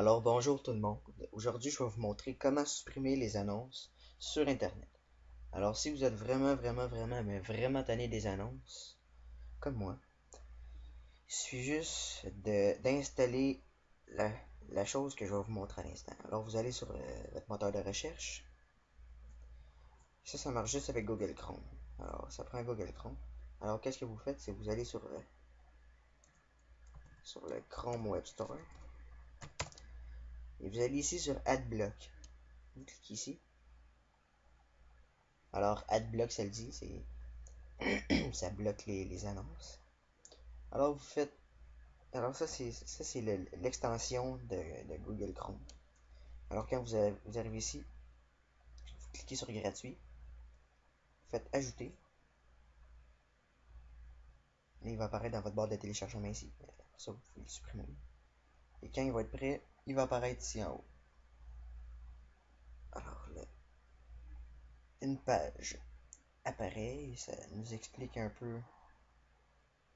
Alors bonjour tout le monde. Aujourd'hui, je vais vous montrer comment supprimer les annonces sur Internet. Alors si vous êtes vraiment, vraiment, vraiment, mais vraiment tanné des annonces, comme moi, il suffit juste d'installer la, chose que je vais vous montrer à l'instant. Alors vous allez sur euh, votre moteur de recherche. Ça, ça marche juste avec Google Chrome. Alors ça prend Google Chrome. Alors qu'est-ce que vous faites, c'est vous allez euh, sur le Chrome Web Store. Et vous allez ici sur AdBlock. Vous cliquez ici. Alors, AdBlock, ça le dit, c'est. ça bloque les, annonces. Alors, vous faites. Alors, ça, c'est l'extension de, Google Chrome. Alors, quand vous, arrivez ici, vous cliquez sur gratuit. Vous faites ajouter. Et il va apparaître dans votre barre de téléchargement ici. Ça, vous pouvez le supprimer. Et quand il va être prêt, il va apparaître ici en haut. Alors là, une page apparaît, ça nous explique un peu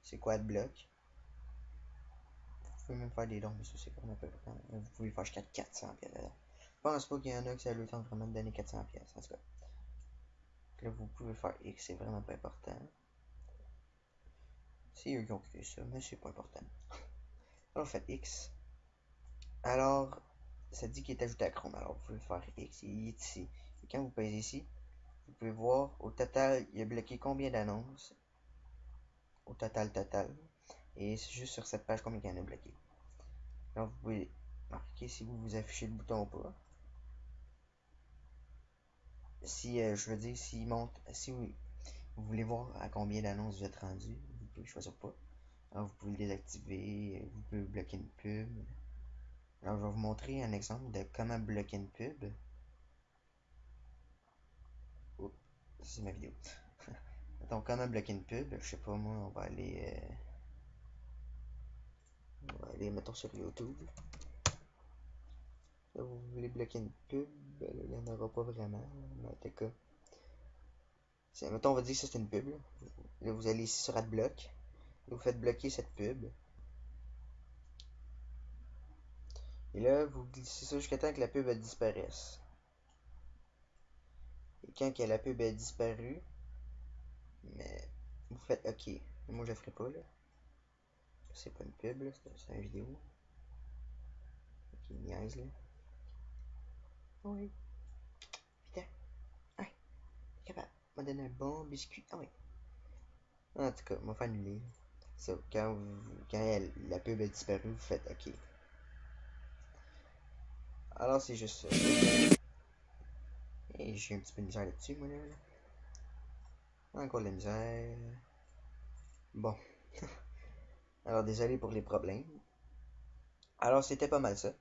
c'est quoi de bloc. Vous pouvez même faire des dons, mais ça c'est vraiment peu Vous pouvez faire jusqu'à 400 pièces. Je pense pas qu'il y en a qui ça le temps vraiment de donner 400 pièces en tout cas. Là vous pouvez faire X, c'est vraiment pas important. C'est eux qui ont créé ça, mais c'est pas important. Alors faites X. Alors, ça dit qu'il est ajouté à Chrome. Alors, vous pouvez faire X, ici. Et quand vous pèsez ici, vous pouvez voir, au total, il a bloqué combien d'annonces? Au total, total. Et c'est juste sur cette page combien il y en a bloqué. Alors, vous pouvez marquer si vous vous affichez le bouton ou pas. Si, euh, je veux dire, s'il monte, si vous, voulez voir à combien d'annonces vous êtes rendu, vous pouvez choisir pas. Alors, vous pouvez le désactiver, vous pouvez bloquer une pub. Alors, je vais vous montrer un exemple de comment bloquer une pub. Oh, c'est ma vidéo. Donc, comment bloquer une pub. Je sais pas, moi, on va aller... Euh, on va aller, mettons, sur YouTube. Là, vous voulez bloquer une pub, il n'y en aura pas vraiment, mais en tout cas. Mettons, on va dire que c'est une pub. Là. vous allez ici sur AdBlock. Vous faites bloquer cette pub. Et là, vous glissez ça jusqu'à temps que la pub disparaisse. Et quand la pub a disparu, mais vous faites OK. Moi, je le ferai pas, là. C'est pas une pub. C'est une vidéo. Ok, niaise, là. Oui. Putain. Ouais. capable. M'a donné un bon biscuit. Ah oui. En tout cas, va faire annuler. Ça, quand, quand la pub a disparu, vous faites OK. Alors c'est juste ça. Et j'ai un petit peu de misère là-dessus, moi là. Encore de la misère. Bon. Alors désolé pour les problèmes. Alors c'était pas mal ça.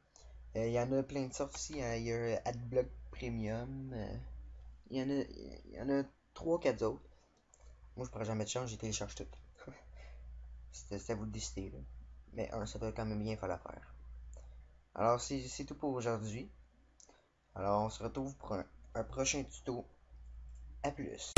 Euh, il y en a plein de sortes ici. Hein. Il y a AdBlock Premium. Euh, il y en a, a 3-4 autres. Moi je pourrais jamais de chance, j'ai téléchargé tout. C'était à vous de décider. Là. Mais ça doit quand même bien faire. Alors, c'est tout pour aujourd'hui. Alors, on se retrouve pour un, prochain tuto. A plus.